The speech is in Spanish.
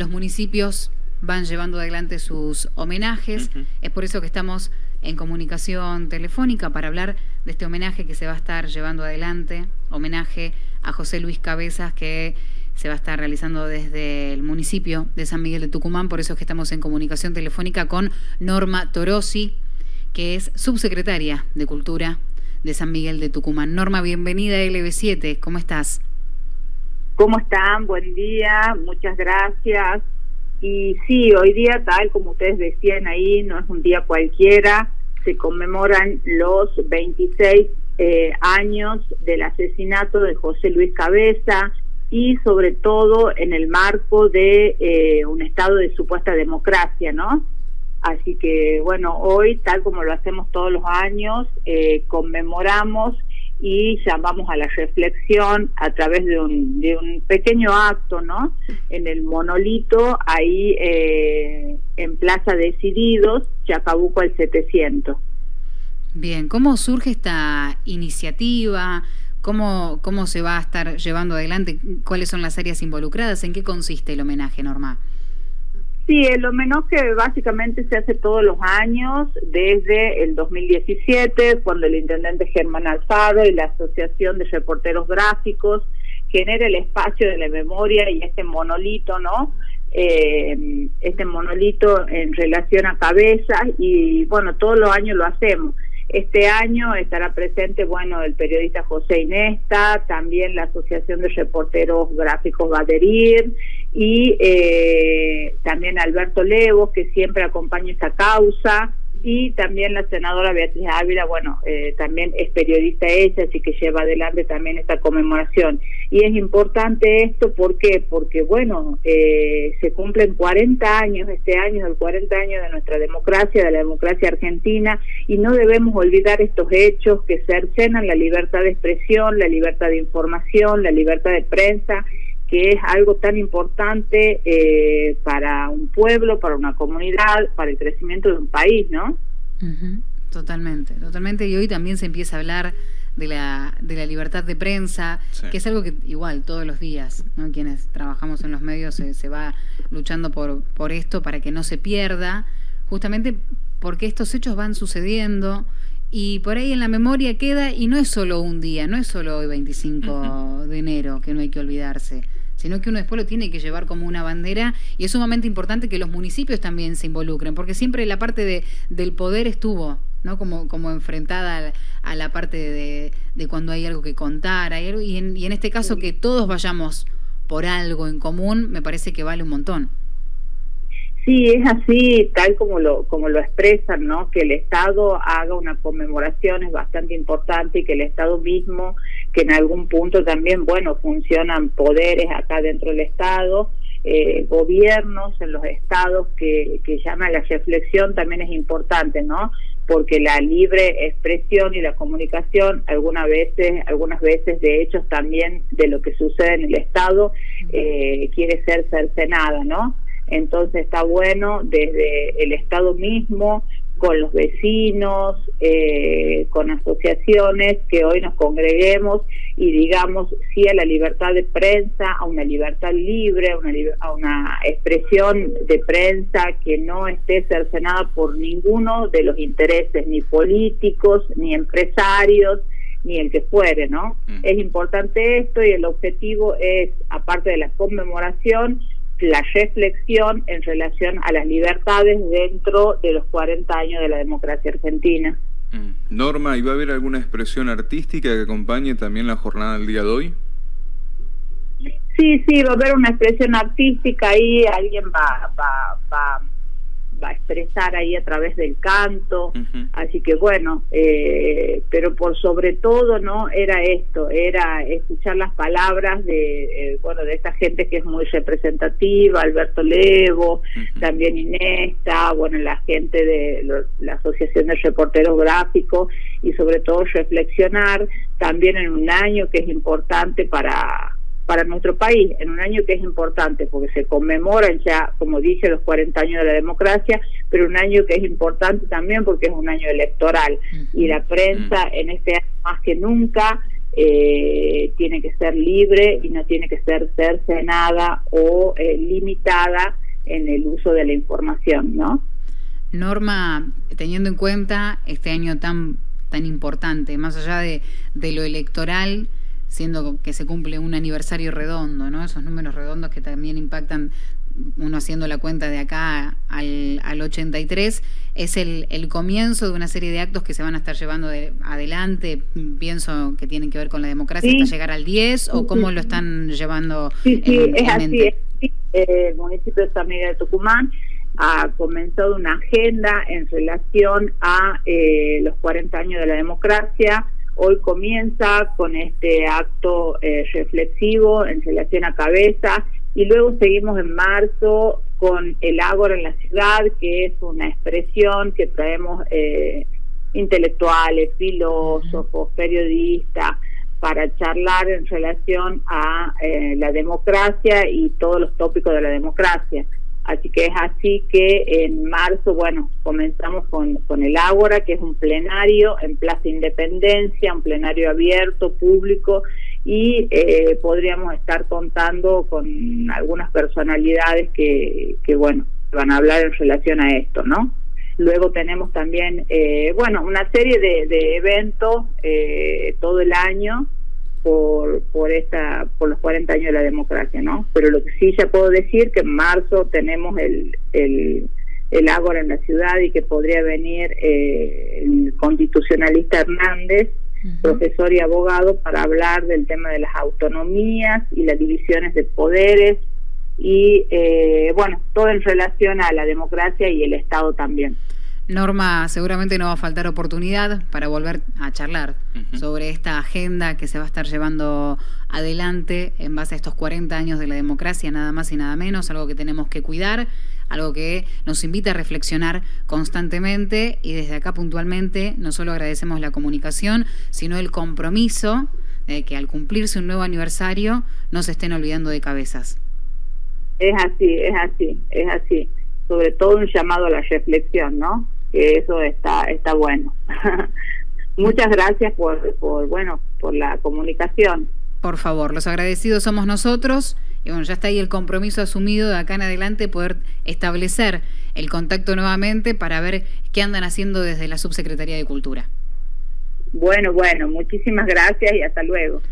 los municipios van llevando adelante sus homenajes. Es por eso que estamos en comunicación telefónica para hablar de este homenaje que se va a estar llevando adelante, homenaje a José Luis Cabezas que se va a estar realizando desde el municipio de San Miguel de Tucumán, por eso es que estamos en comunicación telefónica con Norma Torosi, que es subsecretaria de Cultura de San Miguel de Tucumán. Norma, bienvenida a LB7, ¿cómo estás? ¿Cómo están? Buen día, muchas gracias. Y sí, hoy día, tal como ustedes decían ahí, no es un día cualquiera, se conmemoran los 26 eh, años del asesinato de José Luis Cabeza y sobre todo en el marco de eh, un estado de supuesta democracia, ¿no? Así que bueno, hoy, tal como lo hacemos todos los años, eh, conmemoramos y llamamos a la reflexión a través de un, de un pequeño acto, ¿no? En el monolito, ahí eh, en Plaza Decididos, Chacabuco al 700. Bien, ¿cómo surge esta iniciativa? ¿Cómo, ¿Cómo se va a estar llevando adelante? ¿Cuáles son las áreas involucradas? ¿En qué consiste el homenaje, Norma? Sí, el homenaje básicamente se hace todos los años, desde el 2017, cuando el intendente Germán Alfaro y la Asociación de Reporteros Gráficos genera el espacio de la memoria y este monolito, ¿no? Eh, este monolito en relación a cabezas y bueno, todos los años lo hacemos. Este año estará presente, bueno, el periodista José Inesta, también la Asociación de Reporteros Gráficos va a adherir y eh, también Alberto Levo, que siempre acompaña esta causa, y también la senadora Beatriz Ávila, bueno, eh, también es periodista ella, así que lleva adelante también esta conmemoración. Y es importante esto, ¿por qué? Porque, bueno, eh, se cumplen 40 años, este año es el 40 años de nuestra democracia, de la democracia argentina, y no debemos olvidar estos hechos que cercenan la libertad de expresión, la libertad de información, la libertad de prensa, que es algo tan importante eh, para un pueblo, para una comunidad, para el crecimiento de un país, ¿no? Totalmente, totalmente. Y hoy también se empieza a hablar de la, de la libertad de prensa, que es algo que igual todos los días, ¿no? quienes trabajamos en los medios se, se va luchando por, por esto para que no se pierda, justamente porque estos hechos van sucediendo y por ahí en la memoria queda y no es solo un día, no es solo hoy 25 de enero que no hay que olvidarse sino que uno después lo tiene que llevar como una bandera y es sumamente importante que los municipios también se involucren, porque siempre la parte de, del poder estuvo, ¿no? Como, como enfrentada a, la parte de, de, cuando hay algo que contar, hay y, en, y en este caso que todos vayamos por algo en común, me parece que vale un montón. Sí, es así, tal como lo, como lo expresan, ¿no? Que el Estado haga una conmemoración es bastante importante y que el Estado mismo, que en algún punto también, bueno, funcionan poderes acá dentro del Estado, eh, gobiernos en los estados que, que llaman la reflexión también es importante, ¿no? Porque la libre expresión y la comunicación algunas veces, algunas veces de hechos también de lo que sucede en el Estado eh, quiere ser cercenada, ¿no? Entonces está bueno desde el Estado mismo, con los vecinos, eh, con asociaciones, que hoy nos congreguemos y digamos sí a la libertad de prensa, a una libertad libre, a una, a una expresión de prensa que no esté cercenada por ninguno de los intereses ni políticos, ni empresarios, ni el que fuere, ¿no? Mm. Es importante esto y el objetivo es, aparte de la conmemoración, la reflexión en relación a las libertades dentro de los 40 años de la democracia argentina. Mm. Norma, ¿y va a haber alguna expresión artística que acompañe también la jornada del día de hoy? Sí, sí, va a haber una expresión artística ahí, alguien va, va va a expresar ahí a través del canto, así que bueno, eh, pero por sobre todo no era esto, era escuchar las palabras de eh, bueno de esta gente que es muy representativa, Alberto Levo, también Inesta, bueno la gente de la Asociación de Reporteros Gráficos y sobre todo reflexionar también en un año que es importante para para nuestro país en un año que es importante porque se conmemoran ya, como dije, los 40 años de la democracia, pero un año que es importante también porque es un año electoral. Y la prensa en este año más que nunca eh, tiene que ser libre y no tiene que ser cercenada o eh, limitada en el uso de la información, ¿no? Norma, teniendo en cuenta este año tan tan importante, más allá de, de lo electoral, siendo que se cumple un aniversario redondo, ¿no? Esos números redondos que también impactan uno haciendo la cuenta de acá al, al 83, es el, el, comienzo de una serie de actos que se van a estar llevando adelante, pienso que tienen que ver con la democracia hasta llegar al 10, o cómo lo están llevando. Sí, sí, es así. El municipio de San Miguel de Tucumán ha comenzado una agenda en relación a eh, los 40 años de la democracia. Hoy comienza con este acto eh, reflexivo en relación a cabeza y luego seguimos en marzo con el Ágora en la ciudad, que es una expresión que traemos eh, intelectuales, filósofos, periodistas, para charlar en relación a eh, la democracia y todos los tópicos de la democracia. Así que es así que en marzo, bueno, comenzamos con, con el Ágora, que es un plenario en Plaza Independencia, un plenario abierto, público, y eh, podríamos estar contando con algunas personalidades que, que, bueno, van a hablar en relación a esto, ¿no? Luego tenemos también, eh, bueno, una serie de, de eventos eh, todo el año por, por, esta, por los 40 años de la democracia, ¿no? Pero lo que sí ya puedo decir que en marzo tenemos el, el, el Ágora en la ciudad y que podría venir el constitucionalista Hernández profesor y abogado, para hablar del tema de las autonomías y las divisiones de poderes y, eh, bueno, todo en relación a la democracia y el Estado también. Norma, seguramente no va a faltar oportunidad para volver a charlar sobre esta agenda que se va a estar llevando adelante en base a estos 40 años de la democracia, nada más y nada menos, algo que tenemos que cuidar, algo que nos invita a reflexionar constantemente y desde acá puntualmente no solo agradecemos la comunicación, sino el compromiso de que al cumplirse un nuevo aniversario no se estén olvidando de cabezas. Es así, es así, es así. Sobre todo un llamado a la reflexión, ¿no? Que eso está está bueno. Muchas gracias por, por bueno por la comunicación. Por favor, los agradecidos somos nosotros y bueno, ya está ahí el compromiso asumido de acá en adelante poder establecer el contacto nuevamente para ver qué andan haciendo desde la Subsecretaría de Cultura. Bueno, bueno, muchísimas gracias y hasta luego.